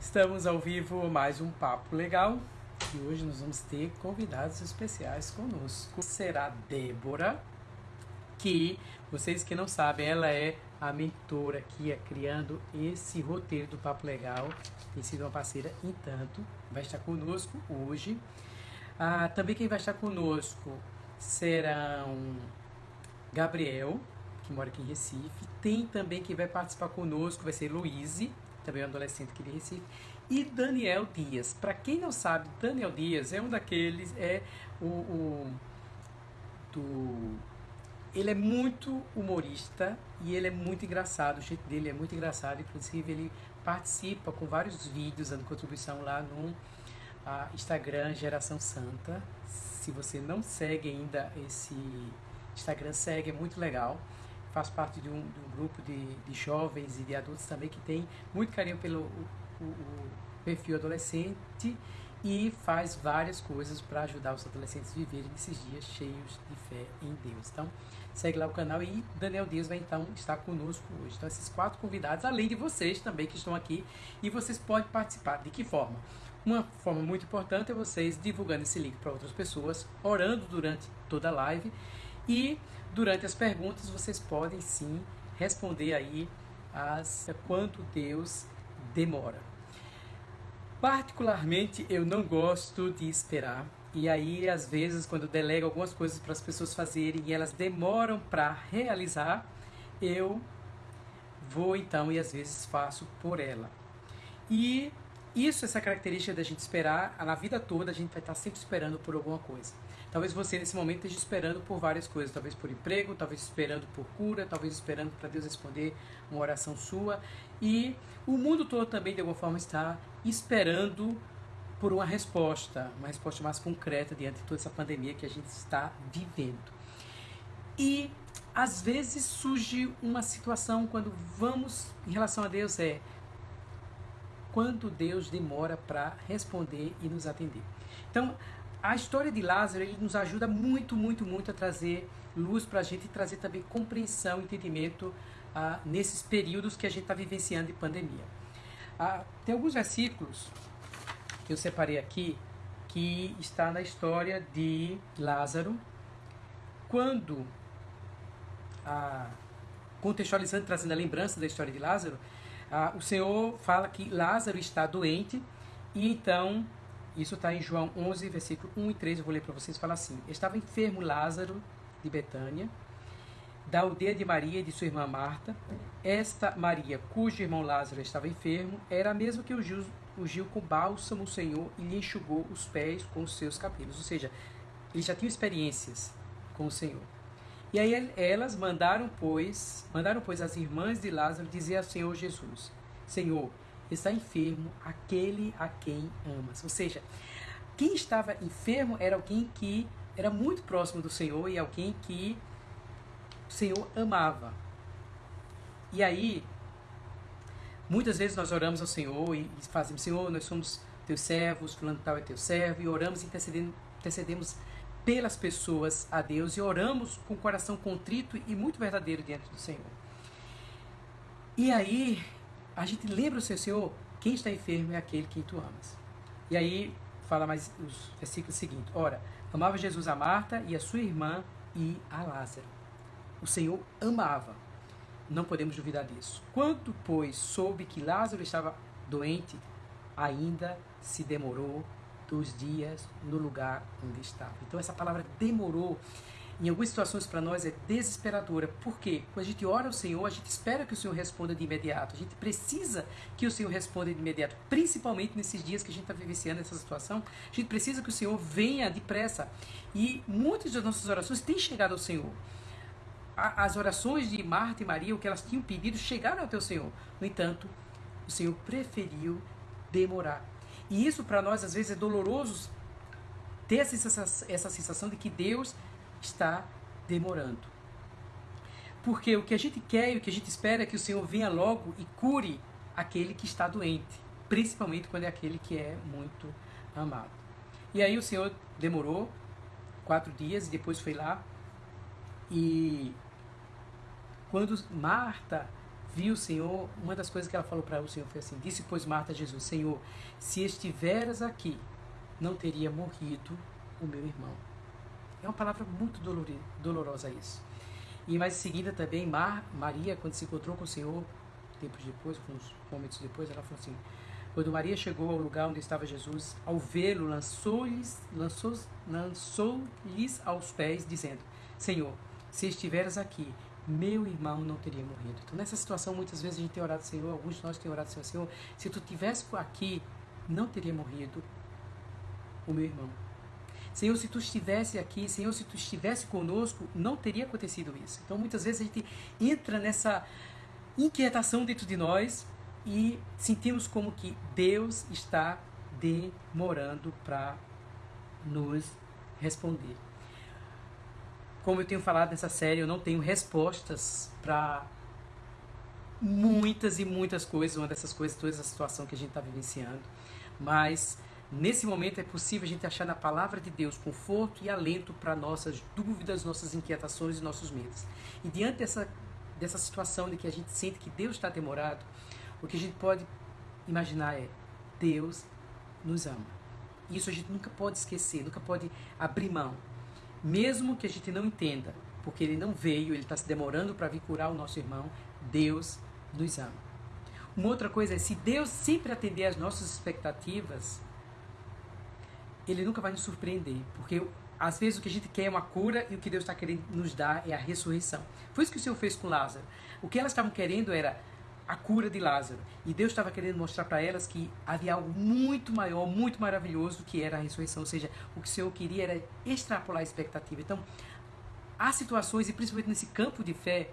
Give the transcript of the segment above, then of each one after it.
Estamos ao vivo, mais um papo legal. E hoje nós vamos ter convidados especiais conosco. Será Débora, que vocês que não sabem, ela é a mentora que é criando esse roteiro do Papo Legal. Tem sido uma parceira em tanto. Vai estar conosco hoje. Ah, também quem vai estar conosco serão Gabriel, que mora aqui em Recife. Tem também quem vai participar conosco, vai ser Luíse, também um adolescente aqui de Recife. E Daniel Dias. Para quem não sabe, Daniel Dias é um daqueles, é o, o do ele é muito humorista e ele é muito engraçado, o jeito dele é muito engraçado, inclusive ele participa com vários vídeos dando contribuição lá no Instagram Geração Santa. Se você não segue ainda esse Instagram, segue, é muito legal. Faz parte de um, de um grupo de, de, jovens e de adultos também que tem muito carinho pelo o, o perfil adolescente e faz várias coisas para ajudar os adolescentes a viverem esses dias cheios de fé em Deus. Então, segue lá o canal e Daniel Dias vai então estar conosco hoje. Então, esses quatro convidados, além de vocês também que estão aqui, e vocês podem participar. De que forma? Uma forma muito importante é vocês divulgando esse link para outras pessoas, orando durante toda a live e durante as perguntas vocês podem sim responder aí as quanto Deus demora. Particularmente, eu não gosto de esperar. E aí, às vezes, quando eu delego algumas coisas para as pessoas fazerem e elas demoram para realizar, eu vou então e às vezes faço por ela. E isso, essa característica da gente esperar, na vida toda a gente vai estar sempre esperando por alguma coisa. Talvez você nesse momento esteja esperando por várias coisas, talvez por emprego, talvez esperando por cura, talvez esperando para Deus responder uma oração sua. E o mundo todo também de alguma forma está esperando por uma resposta, uma resposta mais concreta diante de toda essa pandemia que a gente está vivendo. E às vezes surge uma situação quando vamos em relação a Deus é quanto Deus demora para responder e nos atender. Então, a história de Lázaro ele nos ajuda muito, muito, muito a trazer luz para a gente e trazer também compreensão, entendimento ah, nesses períodos que a gente está vivenciando de pandemia. Ah, tem alguns versículos que eu separei aqui que está na história de Lázaro, quando, ah, contextualizando, trazendo a lembrança da história de Lázaro, o Senhor fala que Lázaro está doente e então isso está em João 11, versículo 1 e 3. Eu vou ler para vocês. Fala assim: Estava enfermo Lázaro de Betânia, da aldeia de Maria e de sua irmã Marta. Esta Maria, cujo irmão Lázaro estava enfermo, era a mesma que ungiu, ungiu com bálsamo o Senhor e lhe enxugou os pés com os seus cabelos. Ou seja, ele já tinha experiências com o Senhor. E aí elas mandaram, pois, mandaram, pois, as irmãs de Lázaro dizer ao Senhor Jesus: Senhor, está enfermo aquele a quem amas. Ou seja, quem estava enfermo era alguém que era muito próximo do Senhor e alguém que o Senhor amava. E aí, muitas vezes nós oramos ao Senhor e fazemos, Senhor, nós somos teus servos, fulano tal é teu servo, e oramos intercedemos, intercedemos pelas pessoas a Deus e oramos com o coração contrito e muito verdadeiro diante do Senhor. E aí, a gente lembra o seu Senhor, quem está enfermo é aquele que tu amas. E aí fala mais os versículos seguintes. Ora, amava Jesus a Marta e a sua irmã e a Lázaro. O Senhor amava. Não podemos duvidar disso. Quando, pois, soube que Lázaro estava doente, ainda se demorou dois dias no lugar onde estava. Então essa palavra demorou em algumas situações para nós é desesperadora. Por quê? Quando a gente ora ao Senhor, a gente espera que o Senhor responda de imediato. A gente precisa que o Senhor responda de imediato, principalmente nesses dias que a gente está vivenciando essa situação. A gente precisa que o Senhor venha depressa. E muitas das nossas orações têm chegado ao Senhor. As orações de Marta e Maria, o que elas tinham pedido, chegaram até o Senhor. No entanto, o Senhor preferiu demorar. E isso para nós às vezes é doloroso ter essa essa sensação de que Deus está demorando. Porque o que a gente quer e o que a gente espera é que o Senhor venha logo e cure aquele que está doente, principalmente quando é aquele que é muito amado. E aí o Senhor demorou quatro dias e depois foi lá e quando Marta viu o Senhor, uma das coisas que ela falou para o Senhor foi assim: Disse, pois, Marta a Jesus: Senhor, se estiveras aqui, não teria morrido o meu irmão. É uma palavra muito dolorosa isso. E mais em seguida também, Mar, Maria, quando se encontrou com o Senhor, tempos depois, alguns momentos depois, ela falou assim: quando Maria chegou ao lugar onde estava Jesus, ao vê-lo, lançou-lhes lançou, lançou aos pés, dizendo: Senhor, se estiveras aqui, meu irmão não teria morrido. Então, nessa situação, muitas vezes a gente tem orado, Senhor, alguns de nós têm orado, Senhor, Senhor, se tu tivesse aqui, não teria morrido o meu irmão. Senhor, se tu estivesse aqui, Senhor, se tu estivesse conosco, não teria acontecido isso. Então, muitas vezes a gente entra nessa inquietação dentro de nós e sentimos como que Deus está demorando para nos responder. Como eu tenho falado nessa série, eu não tenho respostas para muitas e muitas coisas, uma dessas coisas, toda essa situação que a gente está vivenciando. Mas nesse momento é possível a gente achar na palavra de Deus conforto e alento para nossas dúvidas, nossas inquietações e nossos medos. E diante dessa, dessa situação de que a gente sente que Deus está demorado, o que a gente pode imaginar é: Deus nos ama. Isso a gente nunca pode esquecer, nunca pode abrir mão. Mesmo que a gente não entenda, porque ele não veio, ele está se demorando para vir curar o nosso irmão, Deus nos ama. Uma outra coisa é: se Deus sempre atender às nossas expectativas, ele nunca vai nos surpreender, porque às vezes o que a gente quer é uma cura e o que Deus está querendo nos dar é a ressurreição. Foi isso que o Senhor fez com Lázaro. O que elas estavam querendo era a cura de Lázaro. E Deus estava querendo mostrar para elas que havia algo muito maior, muito maravilhoso, que era a ressurreição. Ou seja, o que o Senhor queria era extrapolar a expectativa. Então, há situações, e principalmente nesse campo de fé,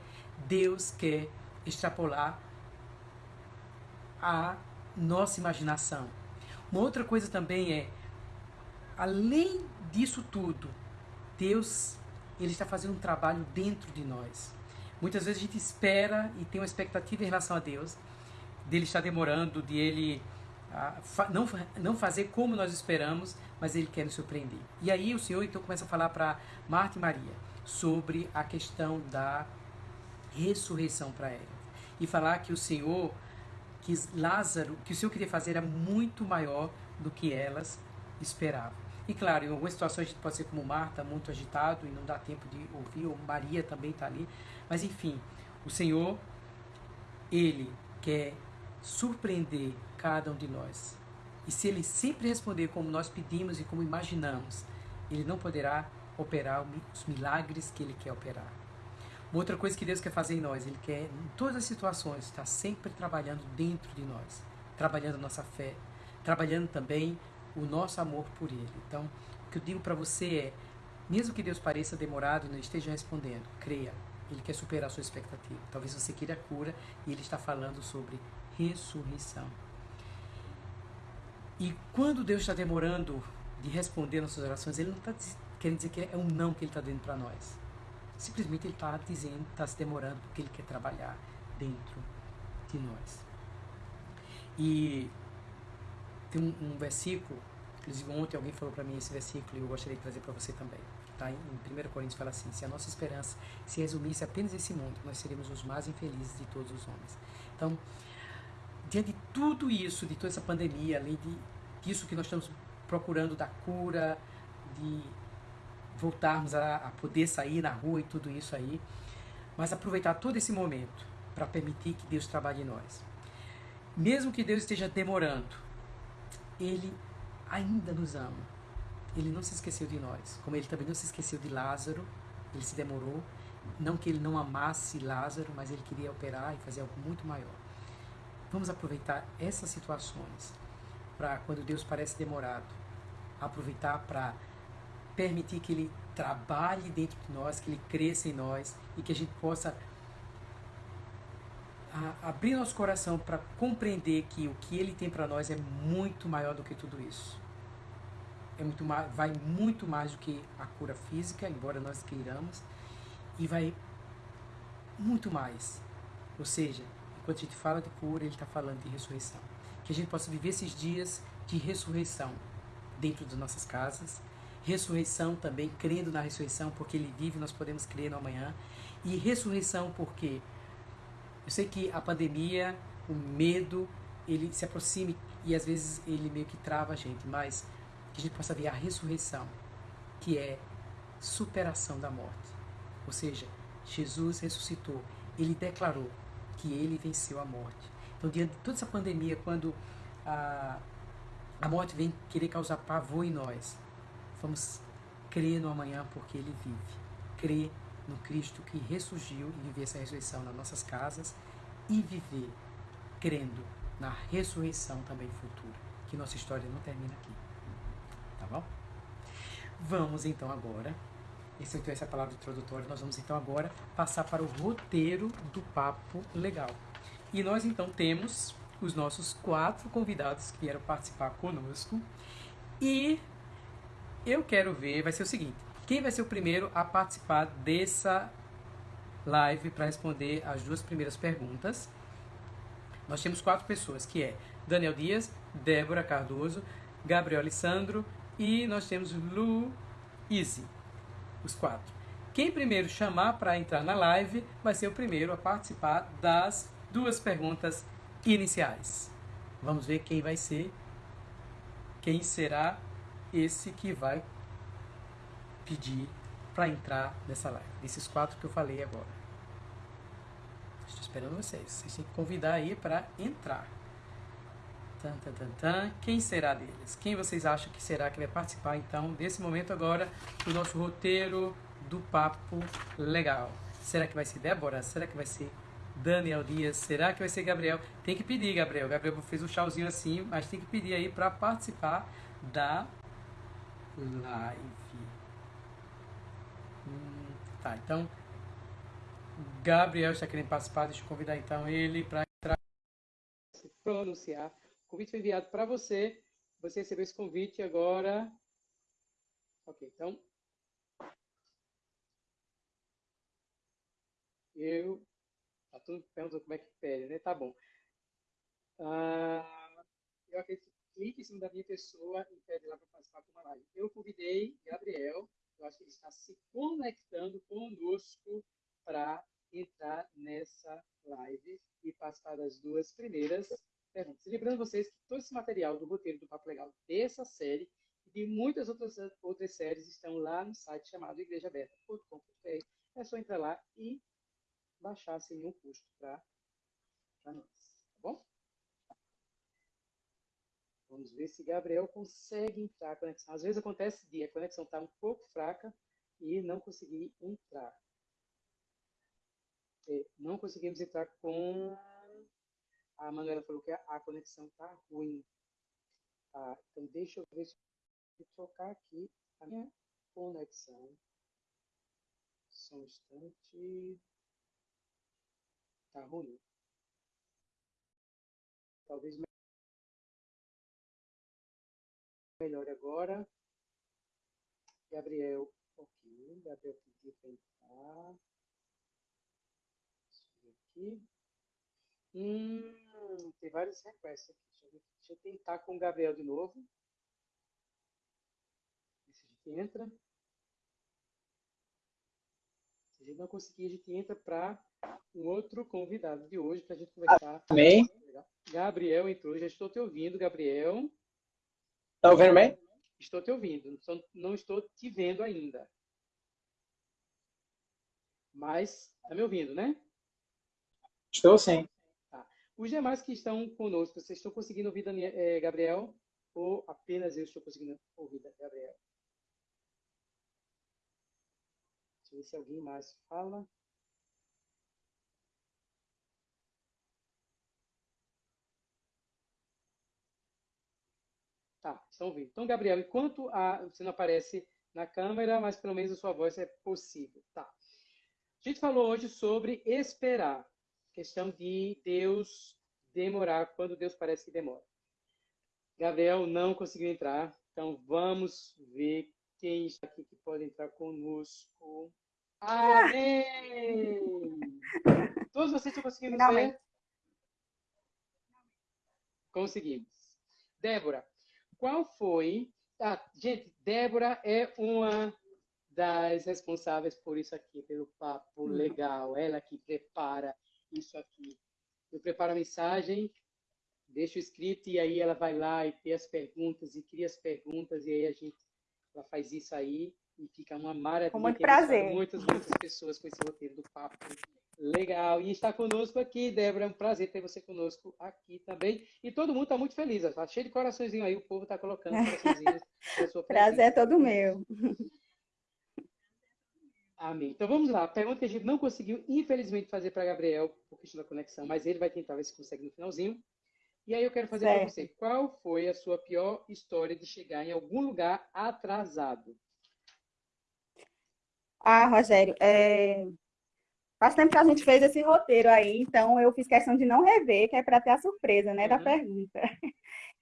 Deus quer extrapolar a nossa imaginação. Uma outra coisa também é, além disso tudo, Deus ele está fazendo um trabalho dentro de nós. Muitas vezes a gente espera e tem uma expectativa em relação a Deus, dele estar demorando, de ele ah, não, não fazer como nós esperamos, mas ele quer nos surpreender. E aí o Senhor então começa a falar para Marta e Maria sobre a questão da ressurreição para ela. E falar que o Senhor, que Lázaro, que o Senhor queria fazer era muito maior do que elas esperavam. E claro, em algumas situações a gente pode ser como Marta, muito agitado e não dá tempo de ouvir, ou Maria também está ali. Mas enfim, o Senhor, Ele quer surpreender cada um de nós. E se Ele sempre responder como nós pedimos e como imaginamos, Ele não poderá operar os milagres que Ele quer operar. Uma outra coisa que Deus quer fazer em nós, Ele quer, em todas as situações, estar sempre trabalhando dentro de nós, trabalhando a nossa fé, trabalhando também o nosso amor por Ele. Então, o que eu digo para você é, mesmo que Deus pareça demorado e não esteja respondendo, creia, Ele quer superar a sua expectativa. Talvez você queira cura e Ele está falando sobre ressurreição. E quando Deus está demorando de responder nossas orações, Ele não está querendo dizer que é um não que Ele está dando para nós. Simplesmente Ele está dizendo, está se demorando porque Ele quer trabalhar dentro de nós. E tem um, um versículo, inclusive ontem alguém falou para mim esse versículo e eu gostaria de trazer para você também. Tá? Em 1 Coríntios fala assim: se a nossa esperança se resumisse apenas esse mundo, nós seríamos os mais infelizes de todos os homens. Então, diante de tudo isso, de toda essa pandemia, além de, disso que nós estamos procurando da cura, de voltarmos a, a poder sair na rua e tudo isso aí, mas aproveitar todo esse momento para permitir que Deus trabalhe em nós. Mesmo que Deus esteja demorando, ele ainda nos ama. Ele não se esqueceu de nós, como ele também não se esqueceu de Lázaro, ele se demorou. Não que ele não amasse Lázaro, mas ele queria operar e fazer algo muito maior. Vamos aproveitar essas situações para, quando Deus parece demorado, aproveitar para permitir que Ele trabalhe dentro de nós, que Ele cresça em nós e que a gente possa a abrir nosso coração para compreender que o que ele tem para nós é muito maior do que tudo isso. É muito mais, vai muito mais do que a cura física, embora nós queiramos, e vai muito mais. Ou seja, quando a gente fala de cura, ele está falando de ressurreição. Que a gente possa viver esses dias de ressurreição dentro das nossas casas, ressurreição também, crendo na ressurreição, porque ele vive, nós podemos crer no amanhã, e ressurreição porque Eu sei que a pandemia, o medo, ele se aproxima e às vezes ele meio que trava a gente, mas que a gente possa ver a ressurreição, que é superação da morte. Ou seja, Jesus ressuscitou, ele declarou que ele venceu a morte. Então, diante de toda essa pandemia, quando a, a morte vem querer causar pavor em nós, vamos crer no amanhã porque ele vive. Crer no Cristo que ressurgiu e viver essa ressurreição nas nossas casas e viver crendo na ressurreição também futura, que nossa história não termina aqui. Tá bom? Vamos então agora, esse, então, essa palavra introdutória, nós vamos então agora passar para o roteiro do Papo Legal. E nós então temos os nossos quatro convidados que vieram participar conosco. E eu quero ver, vai ser o seguinte, quem vai ser o primeiro a participar dessa live para responder as duas primeiras perguntas? Nós temos quatro pessoas, que é Daniel Dias, Débora Cardoso, Gabriel Alessandro e nós temos Lu Easy, os quatro. Quem primeiro chamar para entrar na live vai ser o primeiro a participar das duas perguntas iniciais. Vamos ver quem vai ser, quem será esse que vai pedir para entrar nessa live. Desses quatro que eu falei agora. Estou esperando vocês. Vocês têm que convidar aí para entrar. Tan, tan, tan, tan. Quem será deles? Quem vocês acham que será que vai participar então desse momento agora do nosso roteiro do papo legal? Será que vai ser Débora? Será que vai ser Daniel Dias? Será que vai ser Gabriel? Tem que pedir, Gabriel. Gabriel fez um tchauzinho assim, mas tem que pedir aí para participar da live. Tá, então Gabriel está querendo participar. Deixa eu convidar então ele para entrar. Pronunciar. O convite foi enviado para você. Você recebeu esse convite agora. Ok, então. Eu. Tá tudo perguntando como é que pede, né? Tá bom. Ah, eu acredito que clique em cima da minha pessoa pede lá para participar de uma live. Eu convidei Gabriel eu acho que ele está se conectando conosco para entrar nessa live e participar das duas primeiras perguntas. Lembrando vocês que todo esse material do roteiro do Papo Legal dessa série e de muitas outras, outras séries estão lá no site chamado igrejaberta.com.br. É só entrar lá e baixar sem nenhum custo para nós. Tá bom? Vamos ver se Gabriel consegue entrar a conexão. Às vezes acontece de a conexão estar tá um pouco fraca e não conseguir entrar. É, não conseguimos entrar com... A Manuela falou que a conexão está ruim. Tá, então deixa eu ver se eu trocar aqui a minha conexão. Só um instante. Está ruim. Talvez melhor agora. Gabriel, ok. Gabriel pediu para entrar. aqui. Hum, tem vários requests aqui. Deixa eu, deixa eu tentar com o Gabriel de novo. Ver se a gente entra. Se a gente não conseguir, a gente entra para um outro convidado de hoje para a gente conversar. Amém. Gabriel entrou, já estou te ouvindo, Gabriel. Está ouvindo bem? Estou te ouvindo, não estou te vendo ainda. Mas está me ouvindo, né? Estou sim. Tá. Os demais que estão conosco, vocês estão conseguindo ouvir Daniel, é, Gabriel? Ou apenas eu estou conseguindo ouvir Gabriel? Deixa eu ver se alguém mais fala. Tá, estão ouvindo. Então, Gabriel, enquanto a, você não aparece na câmera, mas pelo menos a sua voz é possível. Tá. A gente falou hoje sobre esperar. Questão de Deus demorar quando Deus parece que demora. Gabriel não conseguiu entrar, então vamos ver quem está aqui que pode entrar conosco. Amém! Todos vocês estão conseguindo ver? Conseguimos. Débora, qual foi. Ah, gente, Débora é uma das responsáveis por isso aqui, pelo papo uhum. legal. Ela que prepara isso aqui. Eu preparo a mensagem, deixo escrito e aí ela vai lá e tem as perguntas e cria as perguntas e aí a gente ela faz isso aí e fica uma maravilha. Com muito prazer. Muitas, muitas pessoas com esse roteiro do papo. Legal. E está conosco aqui, Débora. É um prazer ter você conosco aqui também. E todo mundo está muito feliz. Está cheio de coraçõezinho aí. O povo está colocando coraçõezinhos na sua Prazer é todo meu. Amém. Então vamos lá. Pergunta que a gente não conseguiu, infelizmente, fazer para Gabriel, por questão da conexão, mas ele vai tentar ver se consegue no finalzinho. E aí eu quero fazer para você. Qual foi a sua pior história de chegar em algum lugar atrasado? Ah, Rogério, é... faz tempo que a gente fez esse roteiro aí, então eu fiz questão de não rever, que é para ter a surpresa, né, uhum. da pergunta.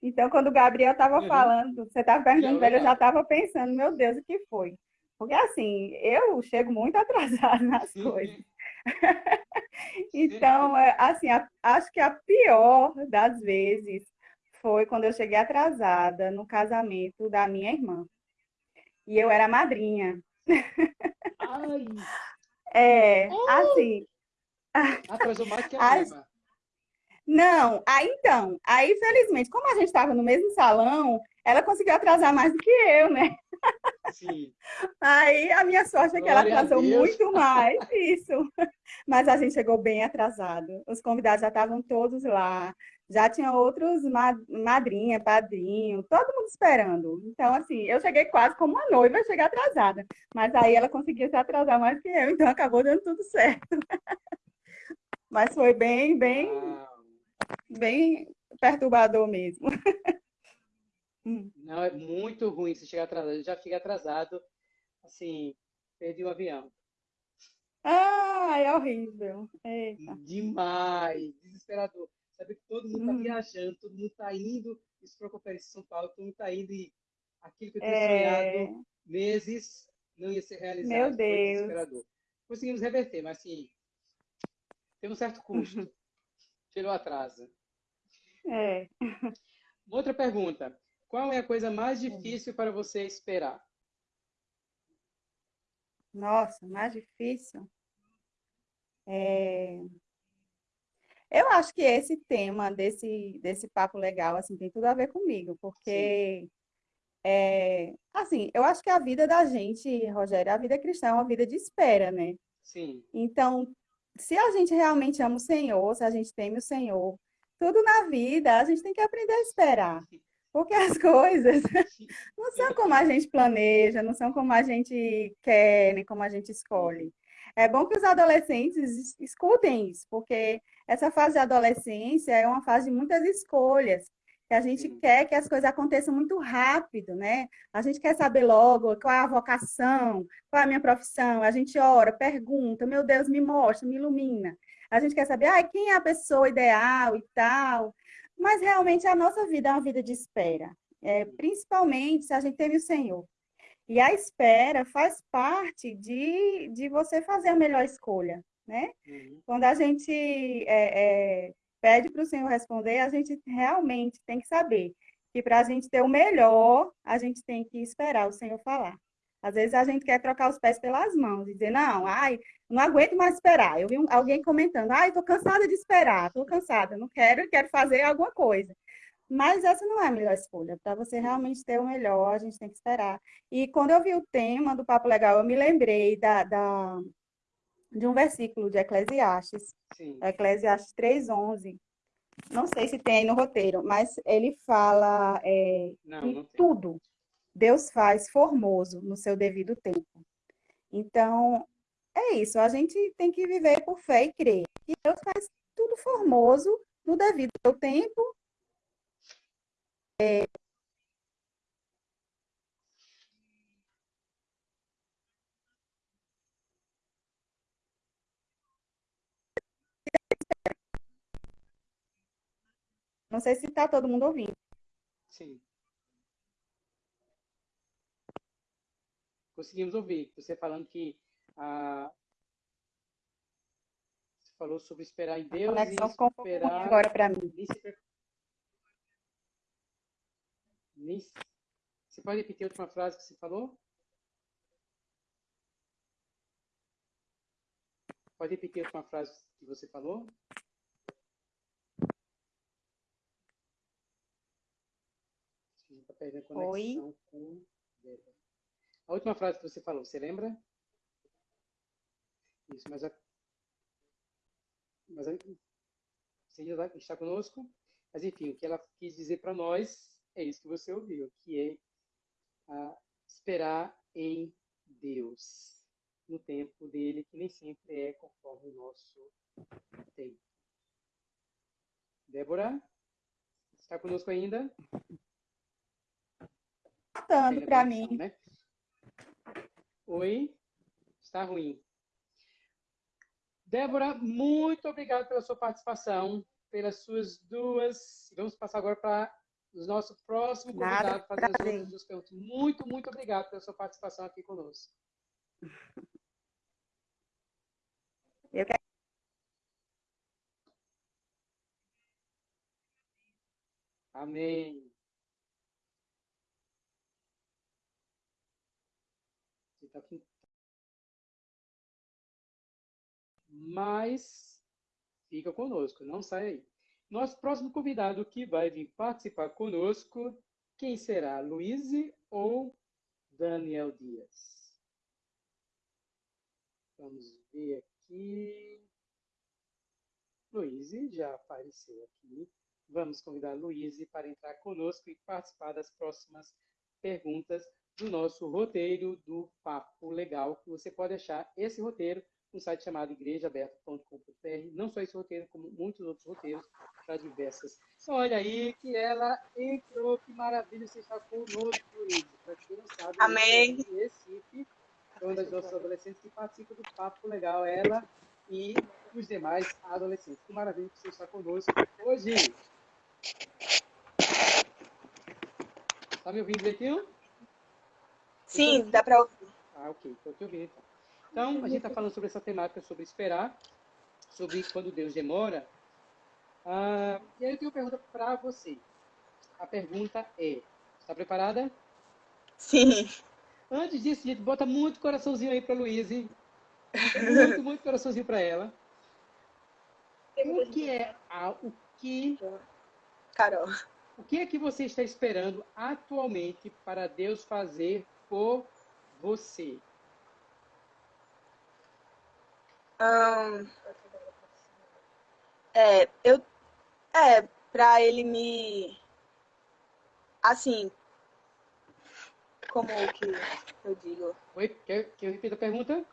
Então, quando o Gabriel estava uhum. falando, você estava perguntando para ele, eu já estava pensando, meu Deus, o que foi? Porque assim, eu chego muito atrasada nas coisas. então, é, assim, a, acho que a pior das vezes foi quando eu cheguei atrasada no casamento da minha irmã. E eu era madrinha. Ai. É, oh! assim. Atrasou mais que a as... Não, aí então, aí felizmente, como a gente estava no mesmo salão, ela conseguiu atrasar mais do que eu, né? Sim. Aí a minha sorte é que Glória ela atrasou muito mais, isso. Mas a gente chegou bem atrasado. Os convidados já estavam todos lá, já tinha outros madrinha, padrinho, todo mundo esperando. Então, assim, eu cheguei quase como uma noiva, cheguei atrasada. Mas aí ela conseguiu se atrasar mais que eu, então acabou dando tudo certo. Mas foi bem, bem, bem perturbador mesmo. Hum. Não, é muito ruim se chegar atrasado. Eu já fiquei atrasado, assim, perdi o um avião. Ah, é horrível. Eita. Demais, desesperador. Sabe que todo mundo está hum. viajando, todo mundo está indo, isso para a Conferência de São Paulo, todo mundo está indo e aquilo que eu tinha é... sonhado meses não ia ser realizado. Meu Deus. Conseguimos reverter, mas assim, tem um certo custo pelo atraso. É. Outra pergunta. Qual é a coisa mais difícil para você esperar? Nossa, mais difícil? É... Eu acho que esse tema desse, desse papo legal assim, tem tudo a ver comigo, porque é, assim, eu acho que a vida da gente, Rogério, a vida cristã é uma vida de espera, né? Sim. Então, se a gente realmente ama o Senhor, se a gente teme o Senhor, tudo na vida a gente tem que aprender a esperar. Porque as coisas não são como a gente planeja, não são como a gente quer, nem como a gente escolhe. É bom que os adolescentes escutem isso, porque essa fase de adolescência é uma fase de muitas escolhas. Que a gente quer que as coisas aconteçam muito rápido, né? A gente quer saber logo qual é a vocação, qual é a minha profissão. A gente ora, pergunta, meu Deus, me mostra, me ilumina. A gente quer saber, ah, quem é a pessoa ideal e tal. Mas realmente a nossa vida é uma vida de espera, é, principalmente se a gente teve o Senhor. E a espera faz parte de, de você fazer a melhor escolha, né? Uhum. Quando a gente é, é, pede para o Senhor responder, a gente realmente tem que saber que para a gente ter o melhor, a gente tem que esperar o Senhor falar. Às vezes a gente quer trocar os pés pelas mãos e dizer, não, ai, não aguento mais esperar. Eu vi alguém comentando, ai, estou cansada de esperar, estou cansada, não quero, quero fazer alguma coisa. Mas essa não é a melhor escolha. Para você realmente ter o melhor, a gente tem que esperar. E quando eu vi o tema do Papo Legal, eu me lembrei da, da de um versículo de Eclesiastes, Sim. Eclesiastes 3,11. Não sei se tem no roteiro, mas ele fala é, não, que não tudo, Deus faz formoso no seu devido tempo. Então, é isso. A gente tem que viver por fé e crer. E Deus faz tudo formoso no devido tempo. É... Não sei se está todo mundo ouvindo. Sim. conseguimos ouvir. Você falando que a, você falou sobre esperar em Deus a conexão ficou esperar agora para mim. Nem... Você pode repetir a última frase que você falou? Pode repetir a última frase que você falou? Tá Oi? Com... A última frase que você falou, você lembra? Isso, mas, a... mas a... você ainda tá, está conosco? Mas enfim, o que ela quis dizer para nós é isso que você ouviu, que é ah, esperar em Deus, no tempo dele, que nem sempre é conforme o nosso tempo. Débora, está conosco ainda? Tanto Tem para mim. né? Oi, está ruim. Débora, muito obrigado pela sua participação, pelas suas duas. Vamos passar agora para o nosso próximo convidado, fazendo as prazer. outras duas perguntas. Muito, muito obrigado pela sua participação aqui conosco. Eu que Amém. Tá. Mas fica conosco, não sai aí. Nosso próximo convidado que vai vir participar conosco, quem será? Luiz ou Daniel Dias? Vamos ver aqui. Luiz já apareceu aqui. Vamos convidar Luiz para entrar conosco e participar das próximas perguntas do nosso roteiro do Papo Legal, que você pode achar esse roteiro no site chamado igrejaaberta.com.br. Não só esse roteiro, como muitos outros roteiros para diversas. Olha aí que ela entrou, que maravilha você está conosco, Luiz. Para quem não sabe, Amém. Luiz é Recife, é uma das nossas adolescentes que participa do Papo Legal, ela e os demais adolescentes. Que maravilha que você está conosco hoje. Está me ouvindo direitinho? Sim, dá pra ouvir. Ah, ok. Estou te ouvindo então. Então, a gente está falando sobre essa temática, sobre esperar, sobre quando Deus demora. Ah, e aí eu tenho uma pergunta para você. A pergunta é: está preparada? Sim. Antes disso, gente, bota muito coraçãozinho aí para Luíse. Muito, muito coraçãozinho para ela. O que é a, o que Carol. o que é que você está esperando atualmente para Deus fazer por você? É, eu. É, pra ele me. Assim. Como que eu digo? Oi, quer que eu repita a pergunta?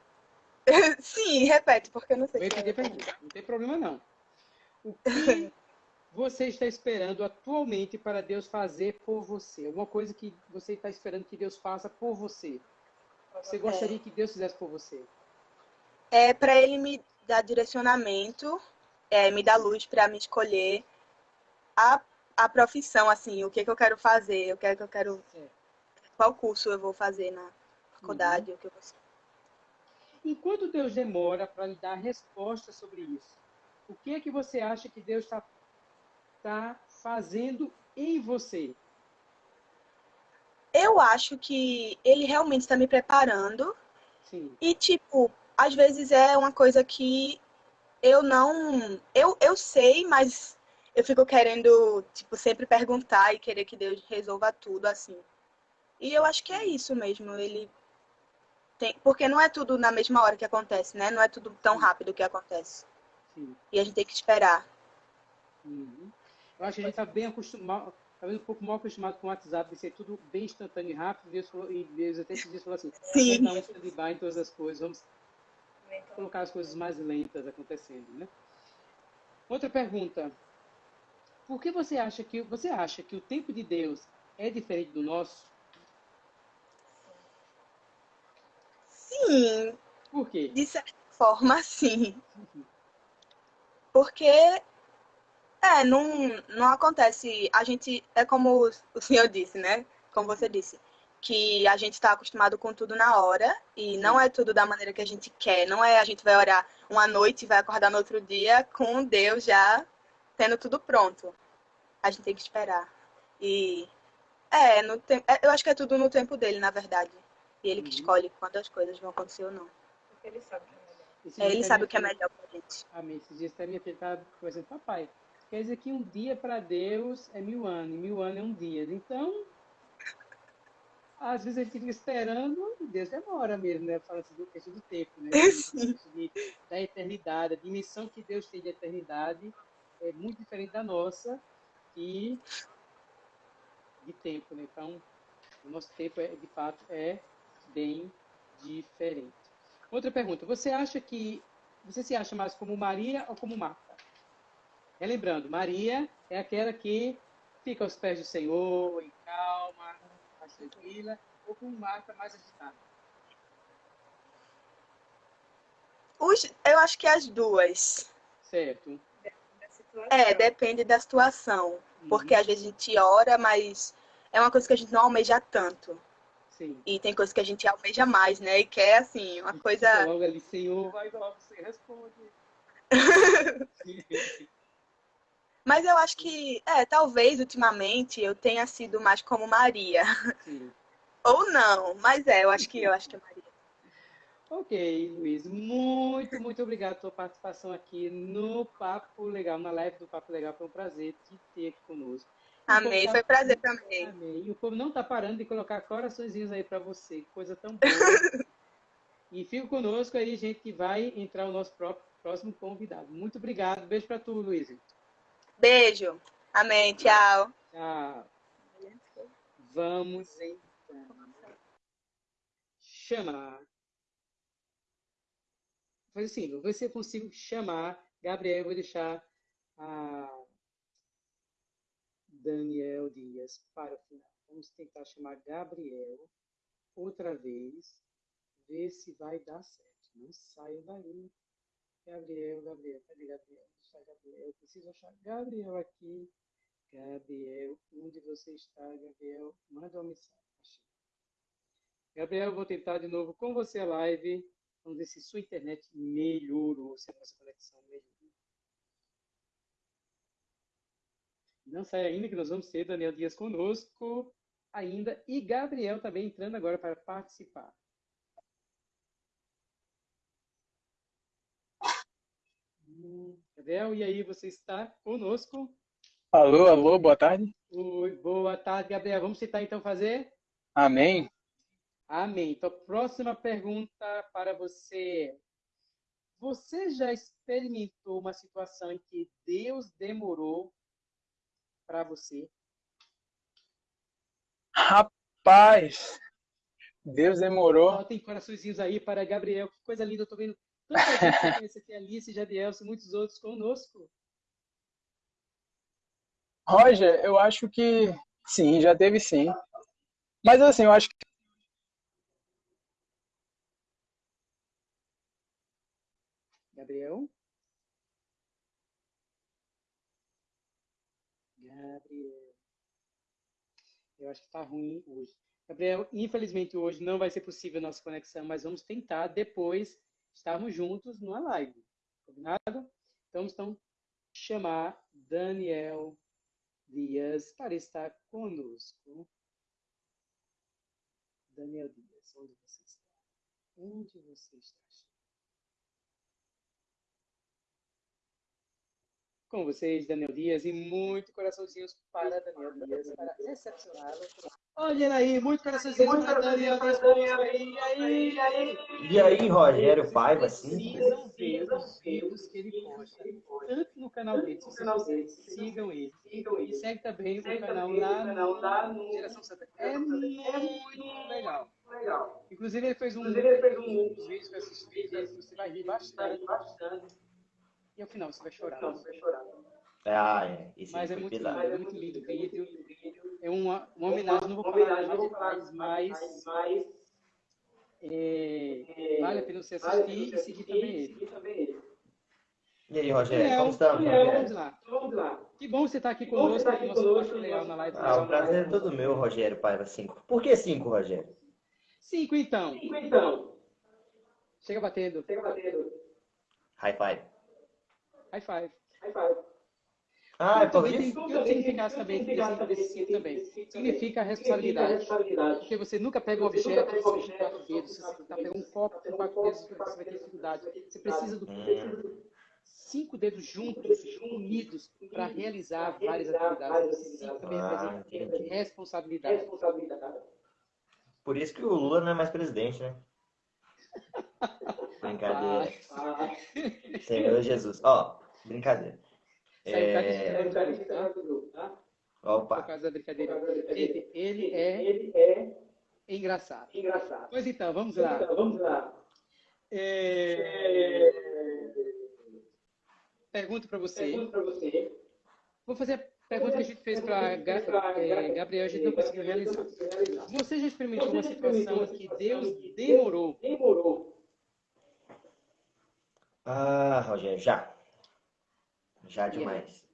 Sim, repete, porque eu não sei se repetir a eu pergunta. Não tem problema não. O que você está esperando atualmente para Deus fazer por você? Alguma coisa que você está esperando que Deus faça por você? Você gostaria que Deus fizesse por você? É pra ele me dar direcionamento, é, me dar luz pra me escolher a, a profissão, assim, o que que eu quero fazer, o que é que eu quero. Qual curso eu vou fazer na faculdade, o que eu vou Enquanto Deus demora para lhe dar resposta sobre isso, o que é que você acha que Deus está tá fazendo em você? Eu acho que ele realmente está me preparando Sim. e, tipo, às vezes é uma coisa que eu não. Eu, eu sei, mas eu fico querendo, tipo, sempre perguntar e querer que Deus resolva tudo assim. E eu acho que é isso mesmo. Ele tem. Porque não é tudo na mesma hora que acontece, né? Não é tudo tão rápido que acontece. Sim. E a gente tem que esperar. Uhum. Eu acho que a gente está bem acostumado, talvez um pouco mal acostumado com o WhatsApp, de ser tudo bem instantâneo e rápido. Deus, falou, e Deus até esses dias falou assim: Sim. vamos dar um stand-by em todas as coisas, vamos colocar as coisas mais lentas acontecendo, né? Outra pergunta: por que você acha que você acha que o tempo de Deus é diferente do nosso? Sim, Por quê? de certa forma, sim. Porque É, não, não acontece. A gente, é como o senhor disse, né? Como você disse, que a gente está acostumado com tudo na hora e não é tudo da maneira que a gente quer. Não é a gente vai orar uma noite e vai acordar no outro dia com Deus já tendo tudo pronto. A gente tem que esperar. E é, no tempo, eu acho que é tudo no tempo dele, na verdade. E ele que Uhum. escolhe quando as coisas vão acontecer ou não. Ele sabe que é melhor. É, ele dias sabe o que é melhor pra gente. Amém. Esses dias até minha filha estava conversando, papai, quer dizer que um dia para Deus é mil anos, e mil anos é um dia. Então, às vezes a gente fica esperando e Deus demora mesmo, né? Fala assim do questão do tempo, né? De, da eternidade, a dimensão que Deus tem de eternidade é muito diferente da nossa e de tempo, né? Então, o nosso tempo, é, de fato, é bem diferente. Outra pergunta. Você acha que... Você se acha mais como Maria ou como Marta? Relembrando, Maria é aquela que fica aos pés do Senhor, em mais tranquila, ou com Marta mais agitada? Os, eu acho que as duas. Certo. É, depende da situação. Porque às vezes a gente ora, mas é uma coisa que a gente não almeja tanto. Sim. E tem coisas que a gente almeja mais, né? E quer, assim, uma coisa. Logo ali, Senhor, vai logo, você responde. Mas eu acho que, é, talvez ultimamente eu tenha sido mais como Maria. Sim. Ou não, mas é, eu acho que eu acho que é Maria. Ok, Luiz, muito, muito obrigado pela participação aqui no Papo Legal, na live do Papo Legal. Foi um prazer te ter aqui conosco. Amém, tá- foi prazer também. Amém. E o povo não está parando de colocar coraçõezinhos aí para você, coisa tão boa. e fica conosco aí, gente, que vai entrar o nosso próprio, próximo convidado. Muito obrigado. Beijo para tu, Luiz. Beijo. Amém, tchau. Tchau. Vamos então chamar. Faz assim, vou ver se eu consigo chamar. Gabriel, vou deixar a Daniel Dias para o final. Vamos tentar chamar Gabriel outra vez, ver se vai dar certo. Não saia daí. Gabriel, Gabriel, cadê Gabriel? Deixa Gabriel. Eu preciso achar Gabriel aqui. Gabriel, onde você está, Gabriel? Manda uma mensagem. Gabriel, vou tentar de novo com você a live. Vamos ver se sua internet melhorou, se a nossa conexão melhorou. Não sai ainda que nós vamos ter Daniel Dias conosco ainda e Gabriel também entrando agora para participar. Gabriel, e aí, você está conosco? Alô, alô, boa tarde. Oi, boa tarde, Gabriel. Vamos tentar então fazer? Amém. Amém. Então, próxima pergunta para você. Você já experimentou uma situação em que Deus demorou para você? Rapaz, Deus demorou. Ó, tem coraçõezinhos aí para Gabriel. Que coisa linda. Eu tô vendo tanta gente que conhece aqui, Alice, Jadielson e muitos outros conosco. Roger, eu acho que sim, já teve sim. Mas assim, eu acho que Gabriel? Gabriel. Eu acho que está ruim hoje. Gabriel, infelizmente hoje não vai ser possível a nossa conexão, mas vamos tentar depois estarmos juntos numa live. Combinado? Então, então chamar Daniel Dias para estar conosco. Daniel Dias, onde você está? Onde você está? Com vocês, Daniel Dias, e muito coraçãozinhos para Daniel Dias, para recepcioná-lo. Olha aí, muito para Daniel Dias. E aí, e aí? E aí, Rogério Paiva, Vocês sim? precisam ver os vídeos que ele posta, tanto no canal dele, se vocês quiserem, sigam ele. E segue também o canal lá no Geração Santa. É muito legal. Inclusive, ele fez um, um dos vídeos que eu assisti, você vai rir bastante. E ao final você vai chorar. Ah, é. Esse Mas é muito lindo, é muito lindo o vídeo. É uma, uma homenagem, não vou falar mais detalhes, mas é, vale a pena você assistir e seguir também ele. E aí, Rogério, como estamos, Daniel, Rogério? vamos lá. Que bom você estar aqui conosco, aqui no nosso Papo Legal na live. Ah, o prazer é todo meu, Rogério Paiva 5. Por que 5, Rogério? Cinco, então. Chega batendo. High five. High five. Ah, é por também tem, isso? tem outro significado também, desse, também. Significa responsabilidade. Porque você nunca pega um objeto você quatro dedos. Se você está pegando um copo com quatro dedos, você vai ter dificuldade. Você precisa do Hum, cinco dedos juntos, unidos, para realizar várias atividades. Cinco também ah, responsabilidade. Por isso que o Lula não é mais presidente, né? Brincadeira. Senhor Jesus. Ó, brincadeira. Tá É... tá? Por Opa. causa da brincadeira. Ele, ele é, ele é engraçado. Engraçado. Pois então, vamos lá. Então, vamos lá. É, Pergunto para você. Pergunto para você. Vou fazer a pergunta que a gente fez para Gabriel, a gente não conseguiu realizar. Você já experimentou uma situação em que Deus demorou? Demorou. Ah, Rogério, já. Já demais.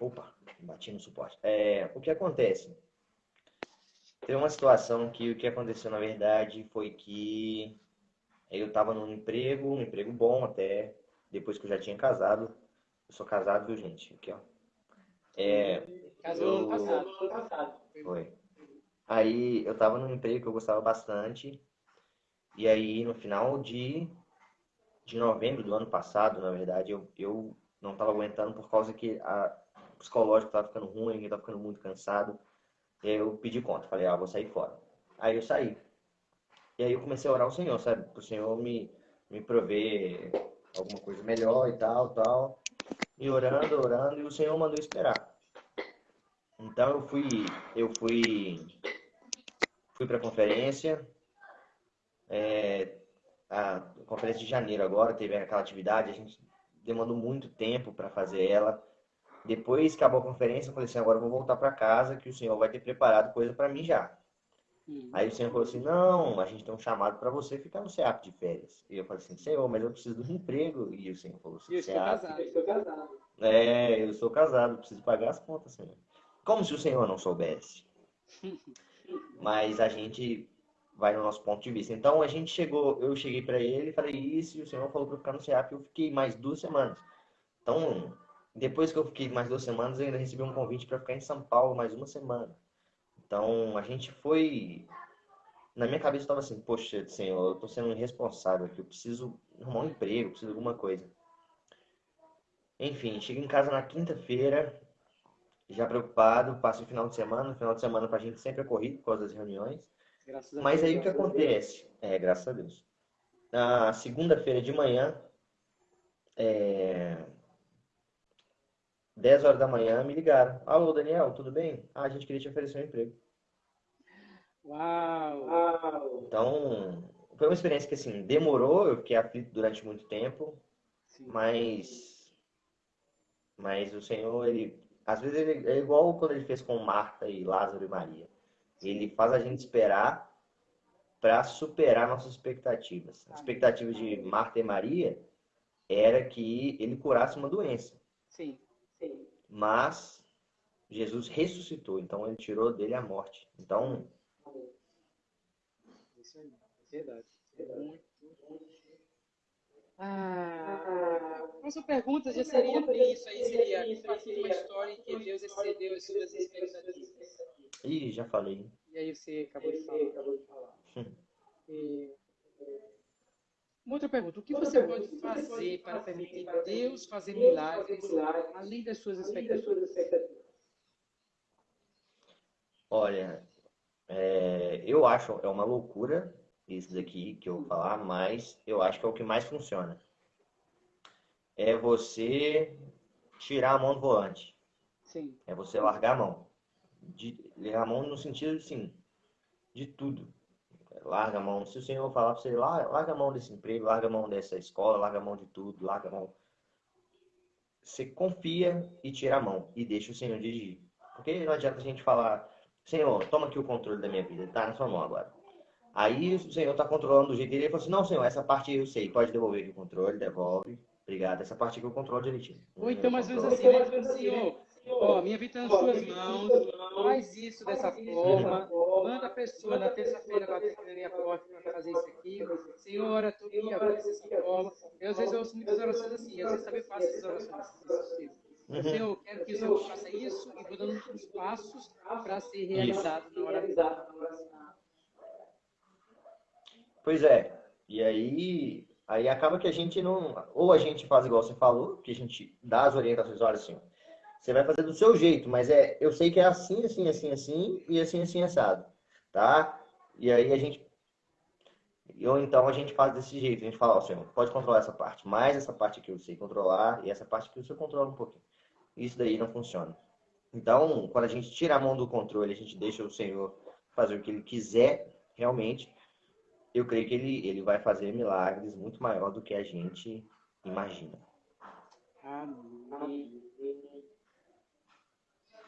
Opa, bati no suporte. É, o que acontece? Tem uma situação que o que aconteceu na verdade foi que eu estava num emprego, um emprego bom até, depois que eu já tinha casado. Eu sou casado, viu, gente? Aqui, ó. É, Casou Eu- passado. Ano passado. Foi. Aí eu tava num emprego que eu gostava bastante. E aí no final de, de novembro do ano passado, na verdade, eu, eu não tava aguentando por causa que a o psicológico tava ficando ruim, eu tava ficando muito cansado. E aí eu pedi conta, falei, ah, vou sair fora. Aí eu saí. E aí eu comecei a orar ao Senhor, sabe? Pro Senhor me, me prover alguma coisa melhor e tal, tal. E orando, orando, e o Senhor mandou esperar. Então eu fui, eu fui, fui para a conferência, é, a conferência de janeiro agora teve aquela atividade, a gente demandou muito tempo para fazer ela. Depois que acabou a conferência, eu falei assim, agora eu vou voltar para casa que o Senhor vai ter preparado coisa para mim já. Hum. Aí o Senhor falou assim, não, a gente tem um chamado para você ficar no CEAP de férias. E eu falei assim, Senhor, mas eu preciso de um emprego. E o Senhor falou assim, eu estou "CEAP, casado. Eu estou casado. é, eu sou casado, preciso pagar as contas, Senhor. Como se o Senhor não soubesse. Mas a gente vai no nosso ponto de vista. Então a gente chegou, eu cheguei para ele, falei isso, e o Senhor falou para ficar no CEAP, eu fiquei mais duas semanas. Então, depois que eu fiquei mais duas semanas, eu ainda recebi um convite para ficar em São Paulo mais uma semana. Então, a gente foi. Na minha cabeça estava assim: Poxa, Senhor, eu estou sendo irresponsável aqui, eu preciso arrumar um emprego, preciso de alguma coisa. Enfim, cheguei em casa na quinta-feira, já preocupado, passo o final de semana. O final de semana pra gente sempre é corrido por causa das reuniões. Graças Mas aí o que acontece? É, graças a Deus. Na segunda-feira de manhã, é... 10 horas da manhã, me ligaram. Alô, Daniel, tudo bem? Ah, a gente queria te oferecer um emprego. Uau! Uau. Então, foi uma experiência que, assim, demorou, eu fiquei aflito durante muito tempo, Sim. mas, mas o Senhor, ele, às vezes, ele, é igual quando ele fez com Marta e Lázaro e Maria. Ele faz a gente esperar para superar nossas expectativas. As expectativas de Marta e Maria era que ele curasse uma doença, Sim. Sim. mas Jesus ressuscitou, então ele tirou dele a morte. Então, Isso aí. Verdade. Muito. Ah, a próxima pergunta já seria isso aí, seria uma história em que Deus excedeu as suas expectativas. ih, já falei. E aí você acabou de falar. Acabou de falar. E, Uma outra pergunta, o que você pode fazer para permitir Deus fazer milagres além das suas expectativas? Olha, é, eu acho é uma loucura isso daqui que eu vou falar, mas eu acho que é o que mais funciona. É você tirar a mão do volante. Sim, É você largar a mão. De, largar a mão no sentido, assim, de tudo. Larga a mão. Se o Senhor falar para você, "Lar- larga a mão desse emprego, larga a mão dessa escola, larga a mão de tudo, larga a mão. Você confia e tira a mão e deixa o Senhor dirigir. Porque não adianta a gente falar, Senhor, toma aqui o controle da minha vida, tá na sua mão agora. Aí o Senhor tá controlando do jeito dele, ele fala assim, não, Senhor, essa parte eu sei, pode devolver aqui o controle, devolve. Obrigado, essa parte aqui eu controlo direitinho. Ou então menos Controlo. assim, né? Tipo, Senhor, ó, minha vida está nas suas mãos, faz isso dessa forma, manda a pessoa na terça-feira aqui na minha porta para fazer isso aqui. Senhora, tu me abraça dessa forma. Eu às vezes eu ouço muitas orações assim, às vezes também faço essas orações. assim, Uhum. Senhor, quero que o Senhor faça isso e vou dando os passos para ser realizado na hora Pois é. E aí, aí acaba que a gente não. Ou a gente faz igual você falou, que a gente dá as orientações, olha assim, você vai fazer do seu jeito, mas é, eu sei que é assim, assim, assim, assim, e assim, assim, assado. Tá? E aí a gente. Ou então a gente faz desse jeito, a gente fala, ó, Senhor, pode controlar essa parte, mas essa parte aqui eu sei controlar, e essa parte aqui você controla um pouquinho. Isso daí não funciona. Então, quando a gente tira a mão do controle, a gente deixa o Senhor fazer o que ele quiser, realmente, eu creio que ele, ele vai fazer milagres muito maior do que a gente imagina. Amém.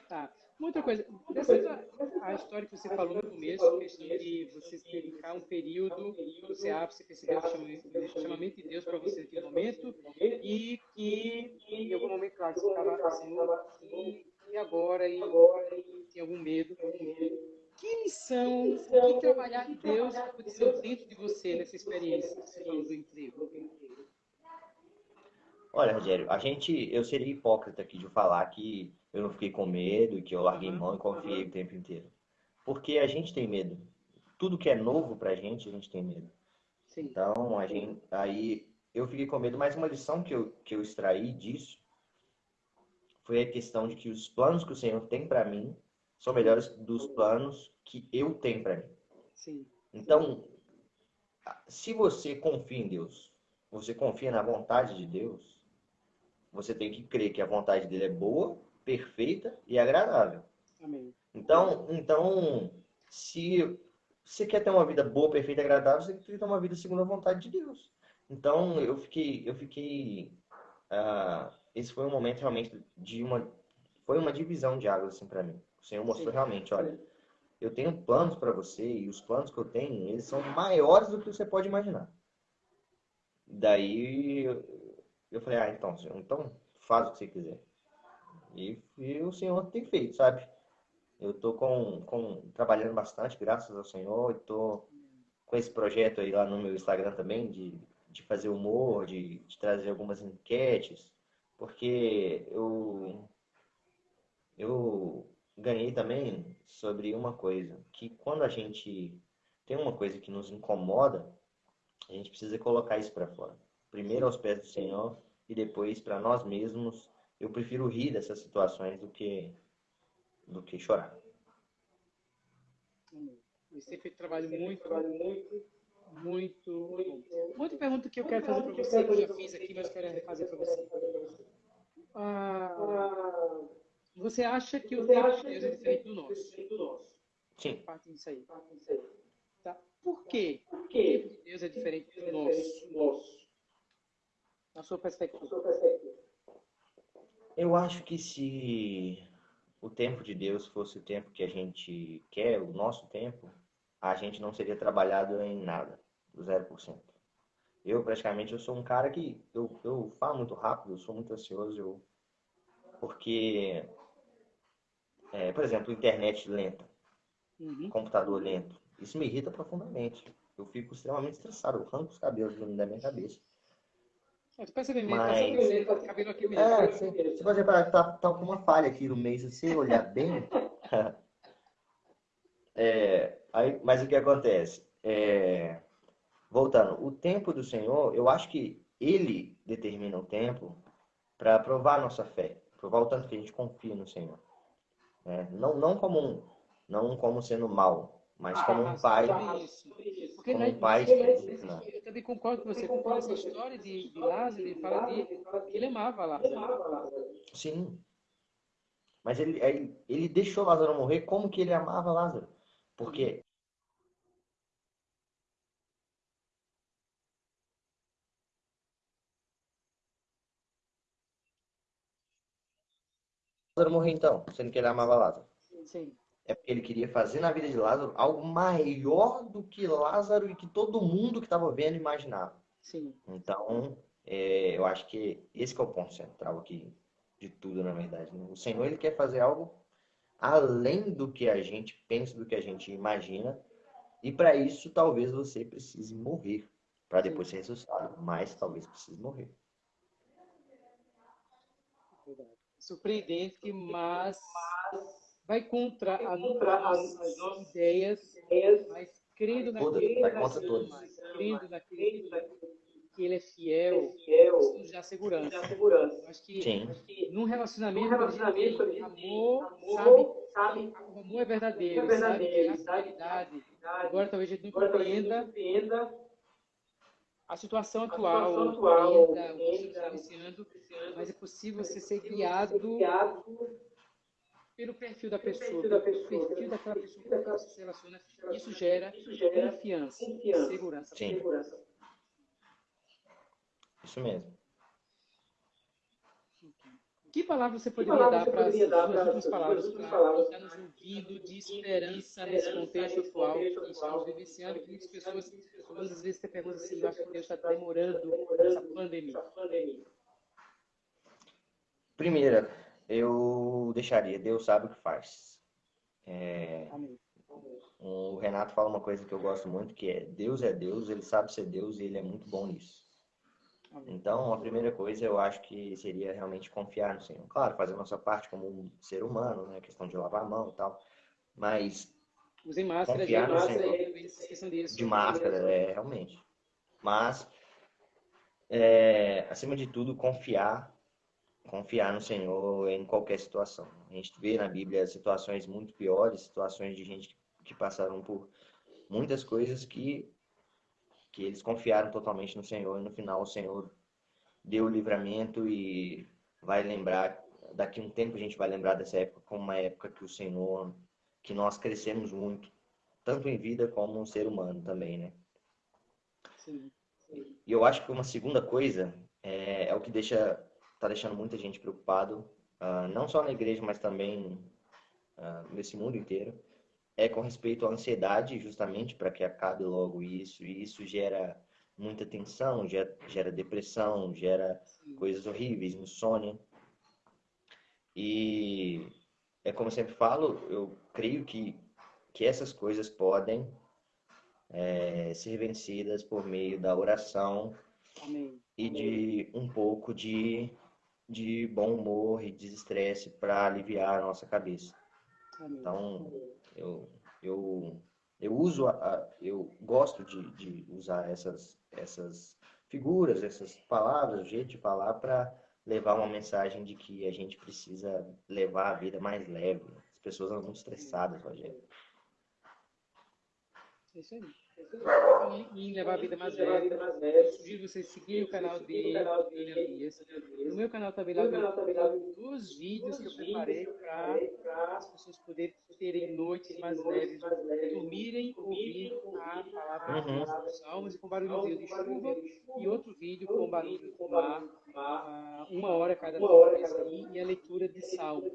Tá. Muita coisa. A história que você falou no começo, questão de você ficar um período, você abre, você percebeu o chamamento de Deus para você naquele momento, e que em algum momento, claro, você estava assim, e agora, e agora, e tem algum medo. Que missão, que trabalhar Deus aconteceu dentro de você nessa experiência do emprego? Olha, Rogério, a gente, eu seria hipócrita aqui de falar que eu não fiquei com medo e que eu larguei mão e confiei o tempo inteiro. Porque a gente tem medo. Tudo que é novo pra gente, a gente tem medo. Sim. Então, a gente, aí eu fiquei com medo, mas uma lição que eu, que eu extraí disso foi a questão de que os planos que o Senhor tem para mim são melhores dos planos que eu tenho para mim. Sim. Então, se você confia em Deus, você confia na vontade de Deus, você tem que crer que a vontade dele é boa, perfeita e agradável. Amém. Então, então, se você quer ter uma vida boa, perfeita e agradável, você tem que ter uma vida segundo a vontade de Deus. Então, eu fiquei, eu fiquei, uh, esse foi um momento realmente de uma, foi uma divisão de águas assim para mim. O Senhor mostrou Sim. realmente, olha, eu tenho planos para você e os planos que eu tenho, eles são maiores do que você pode imaginar. Daí eu falei, ah, então, Senhor, então faz o que você quiser. E, e o Senhor tem feito, sabe? Eu tô com, com trabalhando bastante, graças ao Senhor, e tô com esse projeto aí lá no meu Instagram também de, de fazer humor, de, de trazer algumas enquetes, porque eu eu ganhei também sobre uma coisa, que quando a gente tem uma coisa que nos incomoda, a gente precisa colocar isso para fora. Primeiro aos pés do Senhor e depois para nós mesmos. Eu prefiro rir dessas situações do que do que chorar. Você fez trabalho muito, muito, muito bom. Outra pergunta que eu quero fazer para você, que eu já fiz aqui, mas quero fazer para você. Ah, você acha que o tempo de Deus é diferente do nosso? Sim. Parte disso aí. Tá. Por quê? O tempo de Deus é diferente do nosso? Na sua perspectiva. Eu acho que se o tempo de Deus fosse o tempo que a gente quer, o nosso tempo, a gente não seria trabalhado em nada, do 0%. Eu, praticamente, eu sou um cara que eu, eu falo muito rápido, eu sou muito ansioso, eu, porque, é, por exemplo, internet lenta, Uhum. computador lento, isso me irrita profundamente. Eu fico extremamente estressado, eu arranco os cabelos da minha cabeça. É, mesmo, Mas- tá aqui mesmo. É, você, você que tá, tá com uma falha aqui no meio, se você olhar bem. É, aí, mas o que acontece? É, voltando, o tempo do Senhor, eu acho que Ele determina o tempo para provar a nossa fé, provar o tanto que a gente confia no Senhor. Né? Não, não como um, não como sendo mal, mas como um pai. Porque Como um pai que- não. eu também concordo com você. Porque essa história de, de Lázaro, ele fala de que ele amava Lázaro. Sim. Mas ele, ele, ele deixou Lázaro morrer como que ele amava Lázaro. Porque Lázaro morrer então, sendo que ele amava Lázaro. Sim. É porque ele queria fazer na vida de Lázaro algo maior do que Lázaro e que todo mundo que estava vendo imaginava. Sim. Então, é, eu acho que esse que é o ponto central aqui de tudo, na verdade. né? O Senhor, ele quer fazer algo além do que a gente pensa, do que a gente imagina. E para isso, talvez você precise morrer para depois ser ressuscitado. Mas talvez precise morrer. Verdade. Surpreendente, mas vai contra a- as nossas ideias, mas crendo naquilo vai que crendo ele é fiel, fiel, isso nos dá segurança. dá segurança. Eu acho que Sim. num relacionamento, Num relacionamento, a gente a amor, amor, sabe? sabe? O amor é verdadeiro, É verdadeiro, sabe? Que há sabe? fidelidade. Agora, talvez a gente não a compreenda a situação a atual, situação atual, compreenda o que compreenda está o iniciando, mas é possível você ser ser guiado pelo perfil da pelo pessoa, perfil da pelo pessoa, perfil pelo daquela perfil pessoa com você se relaciona. Isso gera Isso gera confiança, confiança. segurança. Sim. segurança. Isso mesmo. Que palavra você poderia palavra dar para as últimas as palavras para palavras quem está nos ouvindo de esperança nesse contexto atual que estamos vivenciando, que muitas pessoas, das vezes, te perguntam assim, eu acho que Deus está demorando essa pandemia. Essa pandemia. Primeira, eu deixaria, Deus sabe o que faz. É, Amém. o Renato fala uma coisa que eu gosto muito, que é Deus é Deus, ele sabe ser Deus e ele é muito bom nisso. Então, a primeira coisa eu acho que seria realmente confiar no Senhor. Claro, fazer a nossa parte como um ser humano, né? Questão de lavar a mão e tal. Mas Usem máscara, Confiar gente. no Máscara, Senhor. esqueçam disso. de máscara, é, realmente. Mas, é, acima de tudo, confiar, confiar no Senhor em qualquer situação. A gente vê na Bíblia situações muito piores, situações de gente que passaram por muitas coisas que, que eles confiaram totalmente no Senhor e no final o Senhor deu o livramento e vai lembrar, daqui a um tempo a gente vai lembrar dessa época como uma época que o Senhor, que nós crescemos muito, tanto em vida como um ser humano também, né? Sim. E eu acho que uma segunda coisa é, é o que deixa, tá deixando muita gente preocupado, ah, não só na igreja, mas também ah, nesse mundo inteiro, é com respeito à ansiedade, justamente para que acabe logo isso. E isso gera muita tensão, gera, gera depressão, gera coisas horríveis, insônia. E é como eu sempre falo, eu creio que, que essas coisas podem é, ser vencidas por meio da oração Amém. e de um pouco de, de bom humor e desestresse para aliviar a nossa cabeça. Amém. Então, eu, eu, eu uso, a, a- eu gosto de, de usar essas, essas figuras, essas palavras, o jeito de falar para levar uma mensagem de que a gente precisa levar a vida mais leve. As pessoas andam muito estressadas, Rogério. É isso aí. E em levar a vida mais leve. Eu sugiro vocês seguirem o canal dele, William Dias. No meu canal também lá tem dos vídeos que eu preparei para as pessoas poderem terem noites mais leves, dormirem ouvindo a palavra de Uhum. Deus dos salmos e com barulhozinho de chuva e outro vídeo com barulho do mar, ah, uma hora cada vez aí, e a leitura de salmos.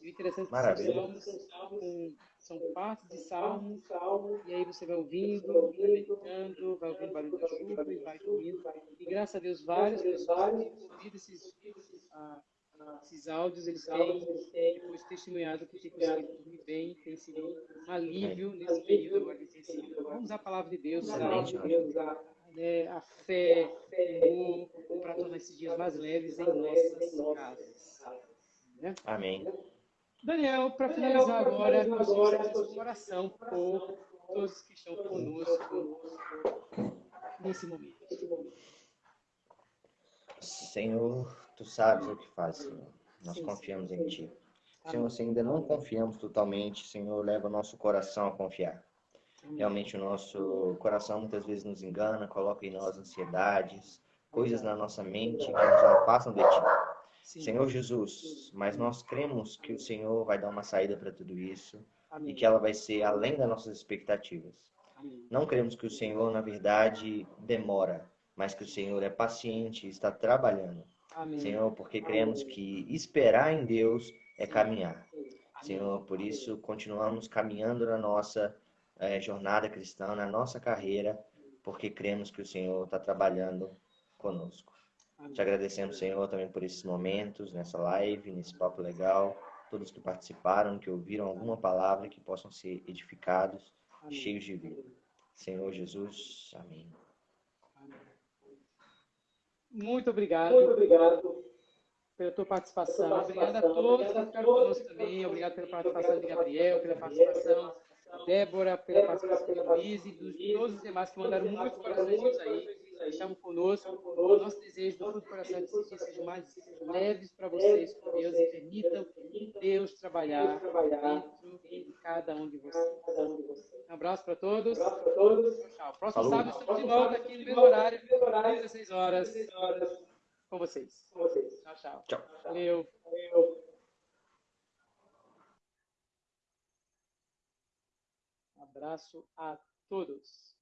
E o interessante é que salmos com, são partes de salmos e aí você vai ouvindo, vai meditando, vai ouvindo barulho da chuva e vai dormindo. E graças a Deus, várias pessoas têm ouvido esses, ah, esses áudios, eles têm depois testemunhado que tem conseguido dormir bem, tem sido um alívio nesse período. Vamos usar a palavra de Deus, usar né, a fé, o amor, para tornar esses dias mais leves em nossas casas. Né? Amém. Daniel, para finalizar agora, nós vamos nosso coração por todos que estão conosco nesse momento. Senhor, tu sabes o que faz, Senhor. Nós confiamos em ti. Senhor, se ainda não confiamos totalmente, Senhor, leva o nosso coração a confiar. Realmente o nosso coração muitas vezes nos engana, coloca em nós ansiedades, coisas na nossa mente que nos afastam de ti. Sim. Senhor Jesus, mas nós cremos que o Senhor vai dar uma saída para tudo isso e que ela vai ser além das nossas expectativas. Amém. Não cremos que o Senhor, na verdade, demora, mas que o Senhor é paciente e está trabalhando. Amém. Senhor, porque cremos que esperar em Deus é caminhar. Senhor, por isso continuamos caminhando na nossa eh, jornada cristã, na nossa carreira, porque cremos que o Senhor está trabalhando conosco. Te agradecemos, Senhor, também por esses momentos, nessa live, nesse papo legal, todos que participaram, que ouviram alguma palavra, que possam ser edificados, Amém. cheios de vida. Senhor Jesus, amém. Muito obrigado Muito obrigado. pela tua participação. Obrigado a todos que Obrigado a ficaram todos. conosco também. Obrigado pela participação de Gabriel, pela participação de Débora, pela participação de Luiz e dos todos os demais que mandaram muitos corações aí Estamos conosco. O nosso desejo do fundo do coração é que esses dias sejam mais leves para vocês, com Deus, e permitam Deus trabalhar dentro de cada um de vocês. Um abraço para todos. Tchau. Próximo sábado estamos de volta aqui no mesmo horário, 16 horas, com vocês. Tchau, tchau. Tchau. Valeu. Abraço a todos.